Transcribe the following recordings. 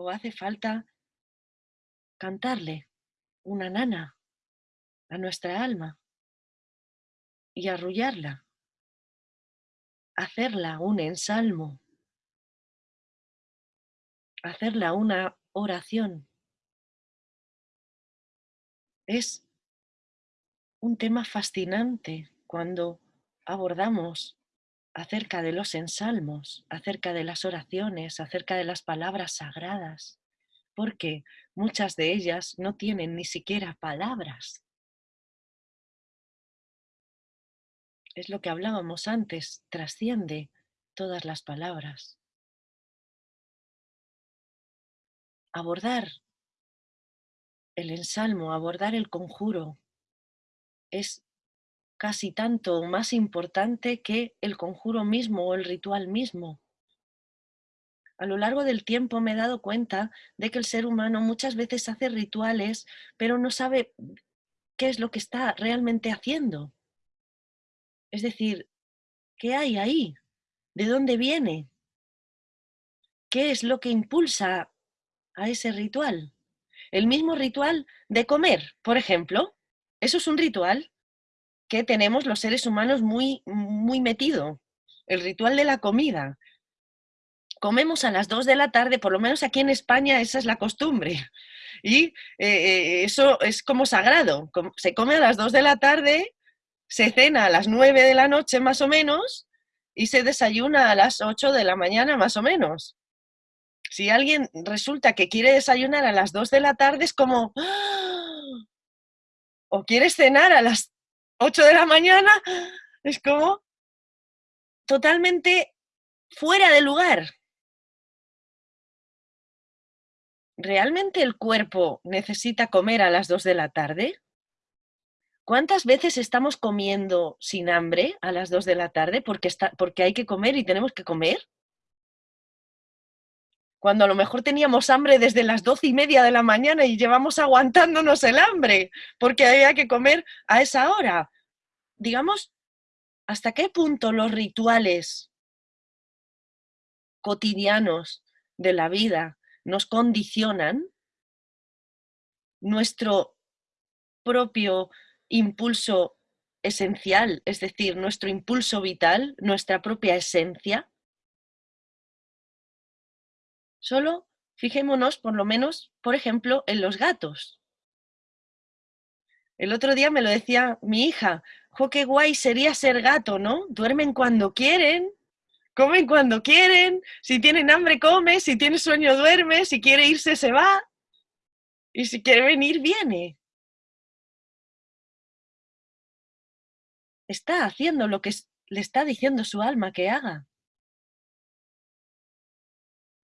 o hace falta cantarle una nana a nuestra alma y arrullarla, hacerla un ensalmo, hacerla una oración. Es un tema fascinante cuando abordamos acerca de los ensalmos, acerca de las oraciones, acerca de las palabras sagradas, porque muchas de ellas no tienen ni siquiera palabras. Es lo que hablábamos antes, trasciende todas las palabras. Abordar el ensalmo, abordar el conjuro, es casi tanto más importante que el conjuro mismo o el ritual mismo. A lo largo del tiempo me he dado cuenta de que el ser humano muchas veces hace rituales, pero no sabe qué es lo que está realmente haciendo. Es decir, ¿qué hay ahí? ¿De dónde viene? ¿Qué es lo que impulsa a ese ritual? El mismo ritual de comer, por ejemplo. Eso es un ritual que tenemos los seres humanos muy, muy metido. El ritual de la comida. Comemos a las 2 de la tarde, por lo menos aquí en España esa es la costumbre. Y eh, eh, eso es como sagrado. Se come a las 2 de la tarde, se cena a las 9 de la noche más o menos y se desayuna a las 8 de la mañana más o menos. Si alguien resulta que quiere desayunar a las 2 de la tarde es como... ¡ah! O quieres cenar a las 8 de la mañana, es como totalmente fuera de lugar. ¿Realmente el cuerpo necesita comer a las 2 de la tarde? ¿Cuántas veces estamos comiendo sin hambre a las 2 de la tarde porque, está, porque hay que comer y tenemos que comer? Cuando a lo mejor teníamos hambre desde las doce y media de la mañana y llevamos aguantándonos el hambre porque había que comer a esa hora. Digamos, ¿hasta qué punto los rituales cotidianos de la vida nos condicionan nuestro propio impulso esencial, es decir, nuestro impulso vital, nuestra propia esencia? Solo fijémonos, por lo menos, por ejemplo, en los gatos. El otro día me lo decía mi hija, jo, qué guay sería ser gato, ¿no? Duermen cuando quieren, comen cuando quieren, si tienen hambre come, si tiene sueño duerme, si quiere irse se va y si quiere venir viene. Está haciendo lo que le está diciendo su alma que haga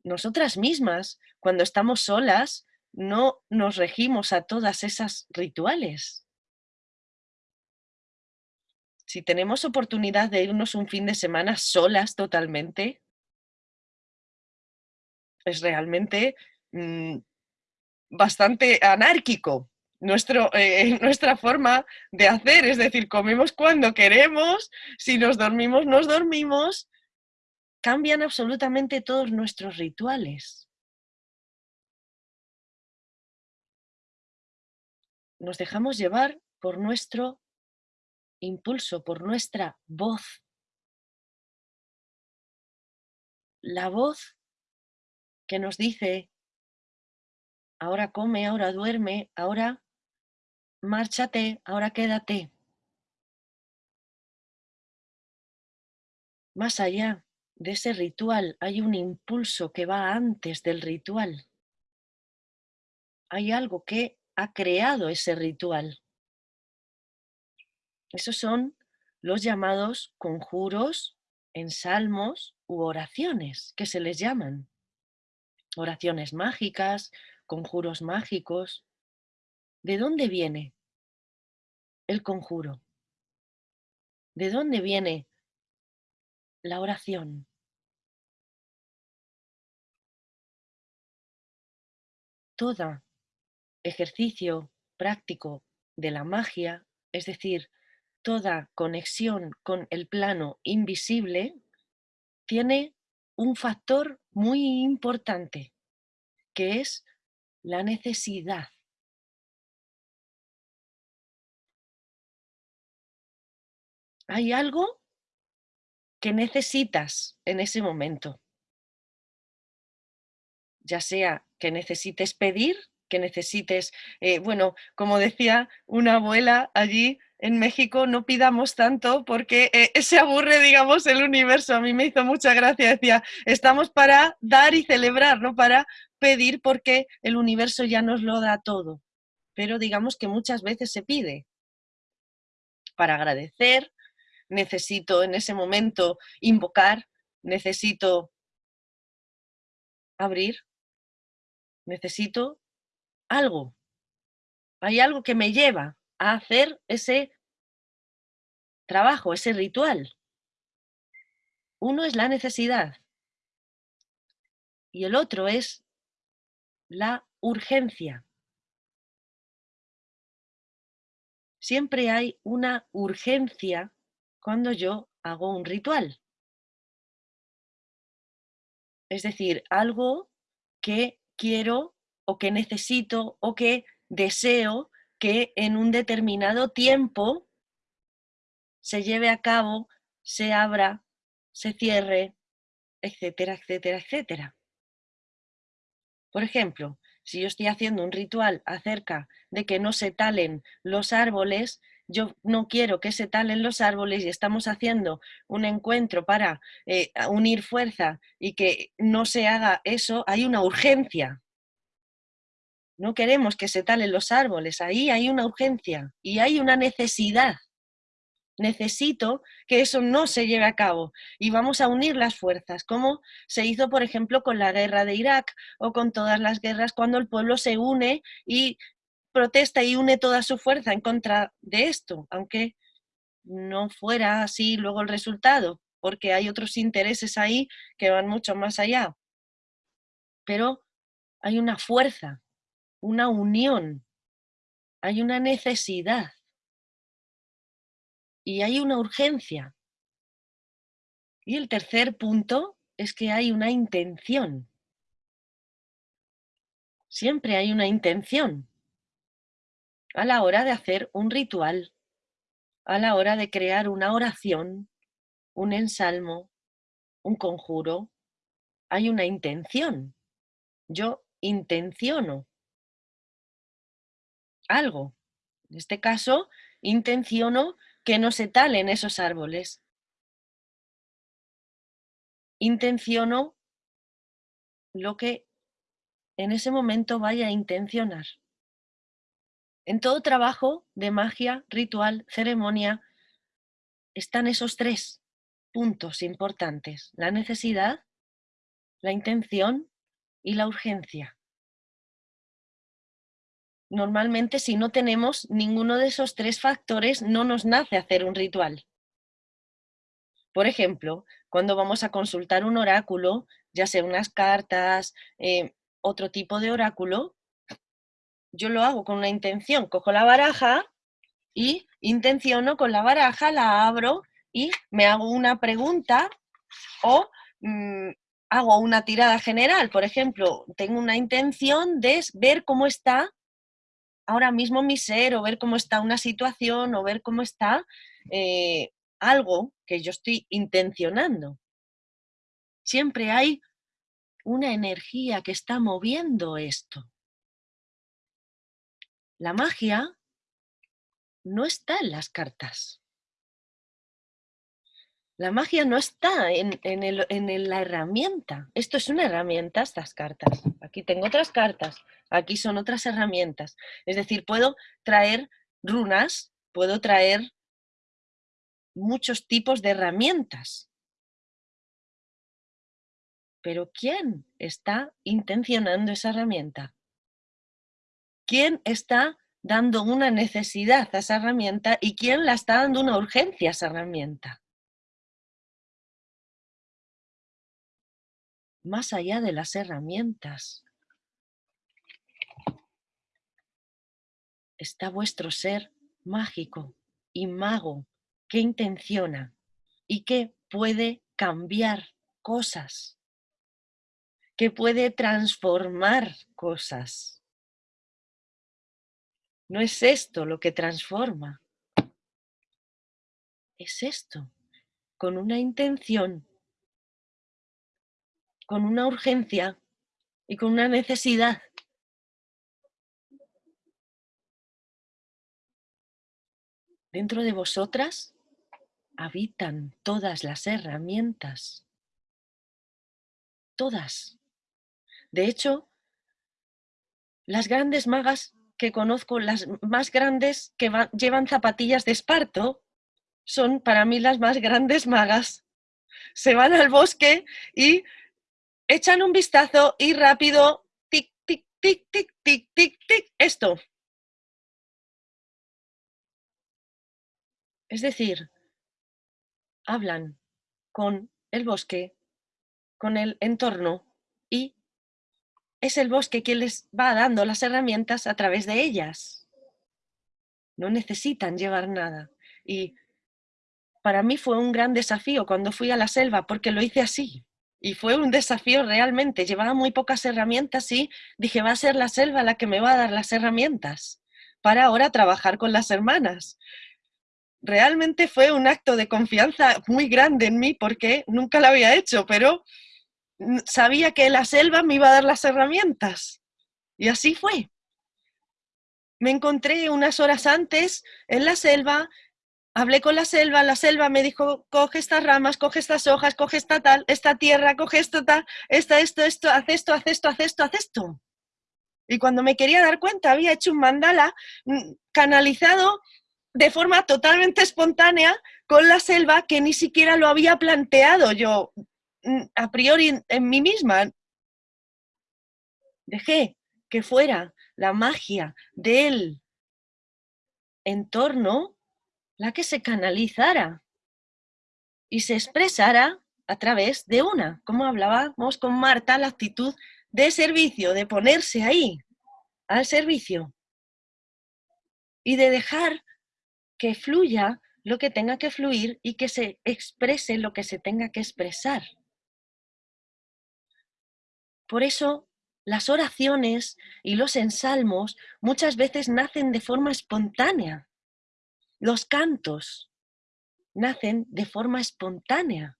nosotras mismas, cuando estamos solas, no nos regimos a todas esas rituales. Si tenemos oportunidad de irnos un fin de semana solas totalmente, es realmente mm, bastante anárquico nuestro, eh, nuestra forma de hacer, es decir, comemos cuando queremos, si nos dormimos, nos dormimos, cambian absolutamente todos nuestros rituales. Nos dejamos llevar por nuestro impulso, por nuestra voz. La voz que nos dice, ahora come, ahora duerme, ahora márchate, ahora quédate. Más allá de ese ritual hay un impulso que va antes del ritual. Hay algo que ha creado ese ritual. Esos son los llamados conjuros, ensalmos u oraciones, que se les llaman. Oraciones mágicas, conjuros mágicos. ¿De dónde viene el conjuro? ¿De dónde viene la oración. Todo ejercicio práctico de la magia, es decir, toda conexión con el plano invisible, tiene un factor muy importante que es la necesidad. Hay algo que necesitas en ese momento. Ya sea que necesites pedir, necesites, eh, bueno, como decía una abuela allí en México, no pidamos tanto porque eh, se aburre, digamos, el universo. A mí me hizo mucha gracia, decía, estamos para dar y celebrar, no para pedir porque el universo ya nos lo da todo. Pero digamos que muchas veces se pide para agradecer, necesito en ese momento invocar, necesito abrir, necesito algo. Hay algo que me lleva a hacer ese trabajo, ese ritual. Uno es la necesidad y el otro es la urgencia. Siempre hay una urgencia cuando yo hago un ritual. Es decir, algo que quiero o que necesito o que deseo que en un determinado tiempo se lleve a cabo, se abra, se cierre, etcétera, etcétera, etcétera. Por ejemplo, si yo estoy haciendo un ritual acerca de que no se talen los árboles, yo no quiero que se talen los árboles y estamos haciendo un encuentro para eh, unir fuerza y que no se haga eso, hay una urgencia. No queremos que se talen los árboles, ahí hay una urgencia y hay una necesidad. Necesito que eso no se lleve a cabo y vamos a unir las fuerzas, como se hizo, por ejemplo, con la guerra de Irak o con todas las guerras cuando el pueblo se une y protesta y une toda su fuerza en contra de esto, aunque no fuera así luego el resultado, porque hay otros intereses ahí que van mucho más allá. Pero hay una fuerza, una unión, hay una necesidad y hay una urgencia. Y el tercer punto es que hay una intención. Siempre hay una intención a la hora de hacer un ritual, a la hora de crear una oración, un ensalmo, un conjuro, hay una intención. Yo intenciono algo. En este caso, intenciono que no se talen esos árboles. Intenciono lo que en ese momento vaya a intencionar. En todo trabajo de magia, ritual, ceremonia, están esos tres puntos importantes, la necesidad, la intención y la urgencia. Normalmente si no tenemos ninguno de esos tres factores no nos nace hacer un ritual. Por ejemplo, cuando vamos a consultar un oráculo, ya sea unas cartas, eh, otro tipo de oráculo, yo lo hago con una intención, cojo la baraja y intenciono con la baraja, la abro y me hago una pregunta o mm, hago una tirada general. Por ejemplo, tengo una intención de ver cómo está ahora mismo mi ser o ver cómo está una situación o ver cómo está eh, algo que yo estoy intencionando. Siempre hay una energía que está moviendo esto. La magia no está en las cartas. La magia no está en, la herramienta. Esto es una herramienta, estas cartas. Aquí tengo otras cartas, aquí son otras herramientas. Es decir, puedo traer runas, puedo traer muchos tipos de herramientas. Pero ¿quién está intencionando esa herramienta? quién está dando una necesidad a esa herramienta y quién la está dando una urgencia a esa herramienta. Más allá de las herramientas, está vuestro ser mágico y mago que intenciona y que puede cambiar cosas, que puede transformar cosas. No es esto lo que transforma. Es esto, con una intención, con una urgencia y con una necesidad. Dentro de vosotras habitan todas las herramientas. Todas. De hecho, las grandes magas que conozco, las más grandes que llevan zapatillas de esparto, son para mí las más grandes magas. Se van al bosque y echan un vistazo y rápido, tic, tic, tic, tic, tic, tic, tic, esto. Es decir, hablan con el bosque, con el entorno y es el bosque quien les va dando las herramientas a través de ellas. No necesitan llevar nada. Y para mí fue un gran desafío cuando fui a la selva porque lo hice así. Y fue un desafío realmente. Llevaba muy pocas herramientas y dije, va a ser la selva la que me va a dar las herramientas para ahora trabajar con las hermanas. Realmente fue un acto de confianza muy grande en mí porque nunca lo había hecho, pero sabía que la selva me iba a dar las herramientas. Y así fue. Me encontré unas horas antes en la selva, hablé con la selva, la selva me dijo, coge estas ramas, coge estas hojas, coge esta tal, esta tierra, coge esto tal, esta, esto, esto, haz esto, haz esto, haz esto, haz esto. Y cuando me quería dar cuenta, había hecho un mandala mm, canalizado de forma totalmente espontánea con la selva que ni siquiera lo había planteado yo Mm, a priori en, mí misma. Dejé que fuera la magia del entorno la que se canalizara y se expresara a través de una, como hablábamos con Marta, la actitud de servicio, de ponerse ahí, al servicio, y de dejar que fluya lo que tenga que fluir y que se exprese lo que se tenga que expresar. Por eso las oraciones y los ensalmos muchas veces nacen de forma espontánea. Los cantos nacen de forma espontánea.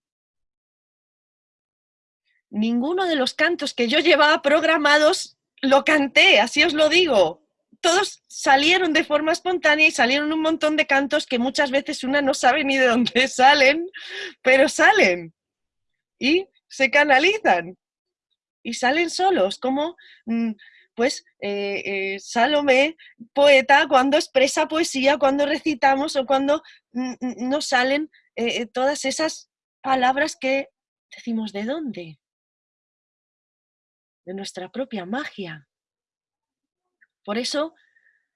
Ninguno de los cantos que yo llevaba programados lo canté, así os lo digo. Todos salieron de forma espontánea y salieron un montón de cantos que muchas veces una no sabe ni de dónde salen, pero salen y se canalizan y salen solos, como mm, pues eh, eh, Salomé, poeta, cuando expresa poesía, cuando recitamos o cuando mm, mm, nos salen eh, todas esas palabras que decimos, ¿de dónde? De nuestra propia magia. Por eso,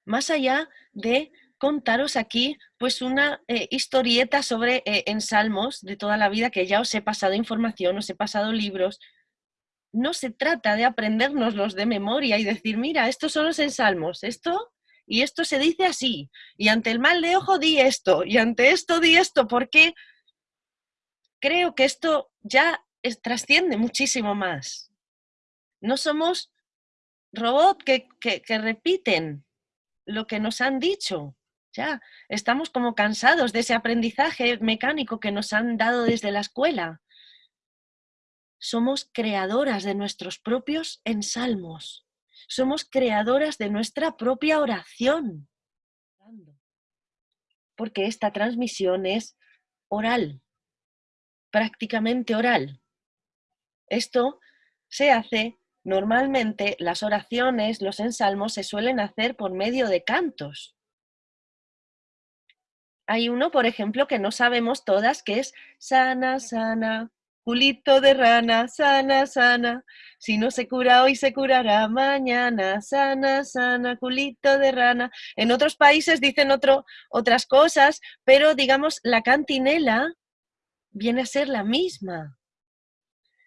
más allá de contaros aquí pues una historieta sobre en Salmos de toda la vida, que ya os he pasado información, os he pasado libros, no se trata de aprendernos los de memoria y decir, mira, estos son los ensalmos, esto y esto se dice así, y ante el mal de ojo di esto, y ante esto di esto, porque creo que esto ya trasciende muchísimo más. No somos robots que, que repiten lo que nos han dicho. Ya, estamos como cansados de ese aprendizaje mecánico que nos han dado desde la escuela somos creadoras de nuestros propios ensalmos. Somos creadoras de nuestra propia oración. Porque esta transmisión es oral, prácticamente oral. Esto se hace normalmente, las oraciones, los ensalmos se suelen hacer por medio de cantos. Hay uno, por ejemplo, que no sabemos todas, que es sana, sana, culito de rana, sana, sana. Si no se cura hoy, se curará mañana. Sana, sana, culito de rana. En otros países dicen otro, otras cosas, pero digamos, la cantinela viene a ser la misma.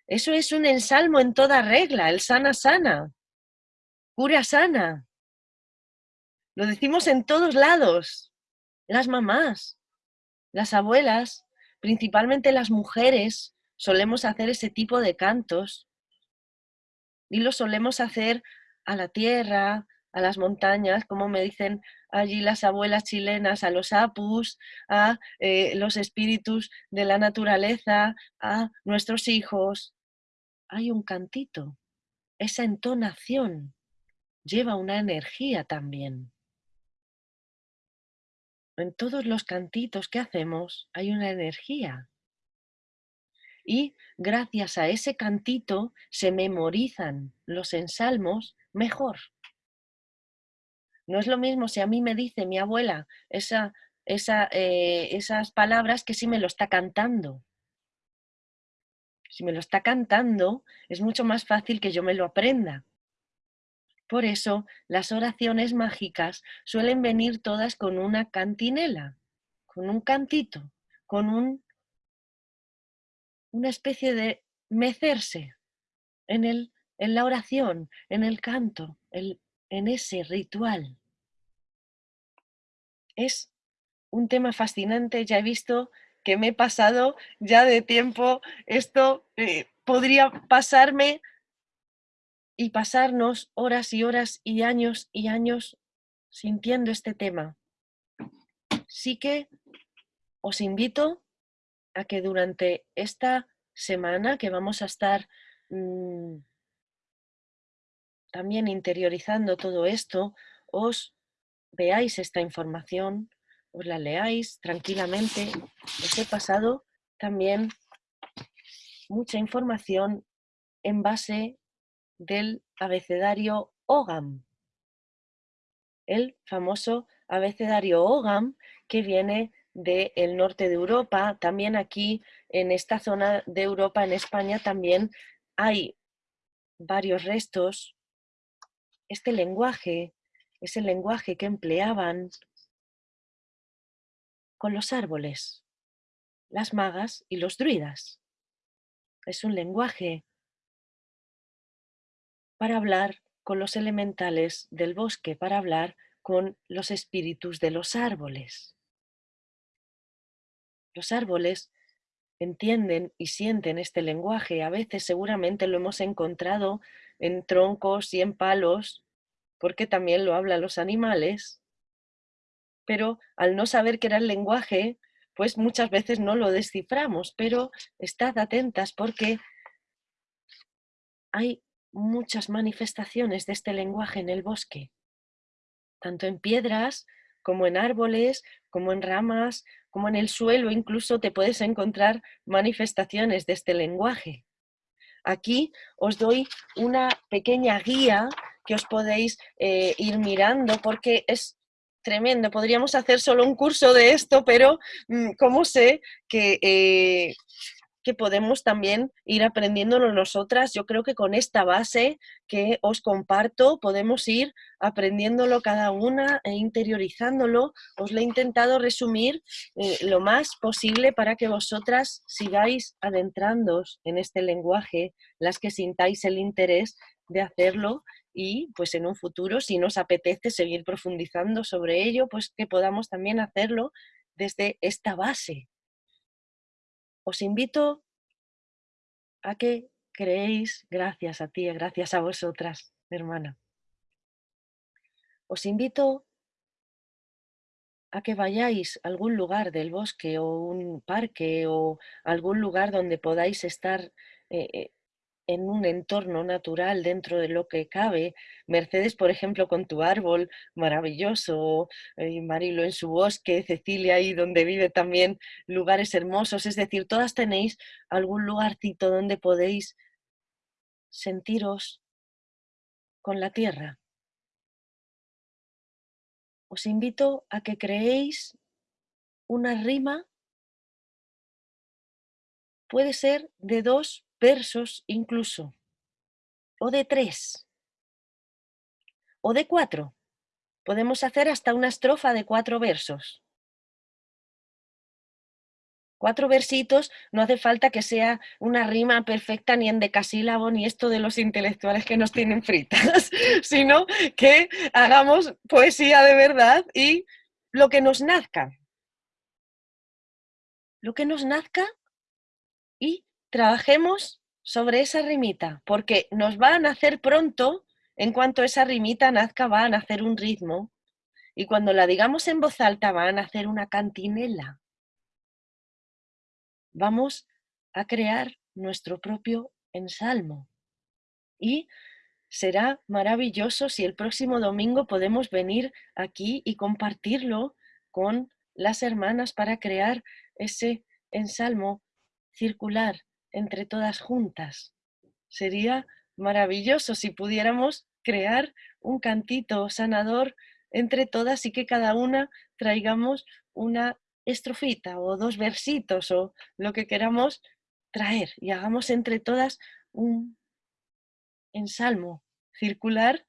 Eso es un ensalmo en toda regla, el sana, sana. Cura sana. Lo decimos en todos lados. Las mamás, las abuelas, principalmente las mujeres, solemos hacer ese tipo de cantos y lo solemos hacer a la tierra, a las montañas, como me dicen allí las abuelas chilenas, a los apus, a eh, los espíritus de la naturaleza, a nuestros hijos. Hay un cantito, esa entonación lleva una energía también. En todos los cantitos que hacemos hay una energía. Y gracias a ese cantito se memorizan los ensalmos mejor. No es lo mismo si a mí me dice mi abuela esa, eh, esas palabras que si me lo está cantando. Si me lo está cantando, es mucho más fácil que yo me lo aprenda. Por eso, las oraciones mágicas suelen venir todas con una cantinela, con un cantito, con un, una especie de mecerse en, el, en la oración, en el canto, en ese ritual. Es un tema fascinante, ya he visto que me he pasado ya de tiempo, esto eh, podría pasarme y pasarnos horas y horas y años y años sintiendo este tema. Sí que os invito a que durante esta semana que vamos a estar mm, también interiorizando todo esto, os veáis esta información, os la leáis tranquilamente. Os he pasado también mucha información en base del abecedario OGAM, el famoso abecedario OGAM que viene del norte de Europa, también aquí en esta zona de Europa, en España, también hay varios restos. Este lenguaje es el lenguaje que empleaban con los árboles, las magas y los druidas. Es un lenguaje para hablar con los elementales del bosque, para hablar con los espíritus de los árboles. Los árboles entienden y sienten este lenguaje. A veces seguramente lo hemos encontrado en troncos y en palos, porque también lo hablan los animales. Pero al no saber qué era el lenguaje, pues muchas veces no lo desciframos. Pero estad atentas porque hay muchas manifestaciones de este lenguaje en el bosque, tanto en piedras como en árboles, como en ramas, como en el suelo, incluso te puedes encontrar manifestaciones de este lenguaje. Aquí os doy una pequeña guía que os podéis eh, ir mirando porque es tremendo. Podríamos hacer solo un curso de esto, pero mm, como sé que eh, que podemos también ir aprendiéndolo nosotras. Yo creo que con esta base que os comparto podemos ir aprendiéndolo cada una e interiorizándolo. Os lo he intentado resumir eh, lo más posible para que vosotras sigáis adentrándoos en este lenguaje, las que sintáis el interés de hacerlo y pues en un futuro, si nos apetece seguir profundizando sobre ello, pues que podamos también hacerlo desde esta base os invito a que creéis, gracias a ti, gracias a vosotras, hermana. Os invito a que vayáis a algún lugar del bosque o un parque o algún lugar donde podáis estar eh, eh, en un entorno natural dentro de lo que cabe. Mercedes, por ejemplo, con tu árbol maravilloso, eh, Marilo en su bosque, Cecilia ahí donde vive también lugares hermosos. Es decir, todas tenéis algún lugarcito donde podéis sentiros con la tierra. Os invito a que creéis una rima, puede ser de dos versos incluso, o de tres, o de cuatro. Podemos hacer hasta una estrofa de cuatro versos. Cuatro versitos, no hace falta que sea una rima perfecta ni en decasílabo ni esto de los intelectuales que nos tienen fritas, sino que hagamos poesía de verdad y lo que nos nazca. Lo que nos nazca trabajemos sobre esa rimita, porque nos va a nacer pronto, en cuanto esa rimita nazca va a nacer un ritmo, y cuando la digamos en voz alta va a nacer una cantinela. Vamos a crear nuestro propio ensalmo. Y será maravilloso si el próximo domingo podemos venir aquí y compartirlo con las hermanas para crear ese ensalmo circular entre todas juntas. Sería maravilloso si pudiéramos crear un cantito sanador entre todas y que cada una traigamos una estrofita o dos versitos o lo que queramos traer y hagamos entre todas un ensalmo circular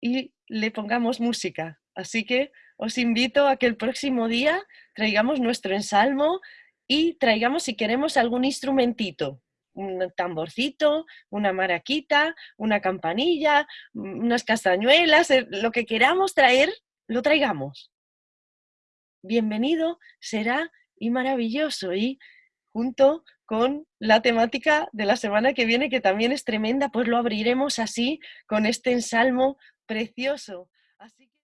y le pongamos música. Así que os invito a que el próximo día traigamos nuestro ensalmo y traigamos si queremos algún instrumentito, un tamborcito, una maraquita, una campanilla, unas castañuelas, eh, lo que queramos traer, lo traigamos. Bienvenido será y maravilloso y junto con la temática de la semana que viene, que también es tremenda, pues lo abriremos así con este ensalmo precioso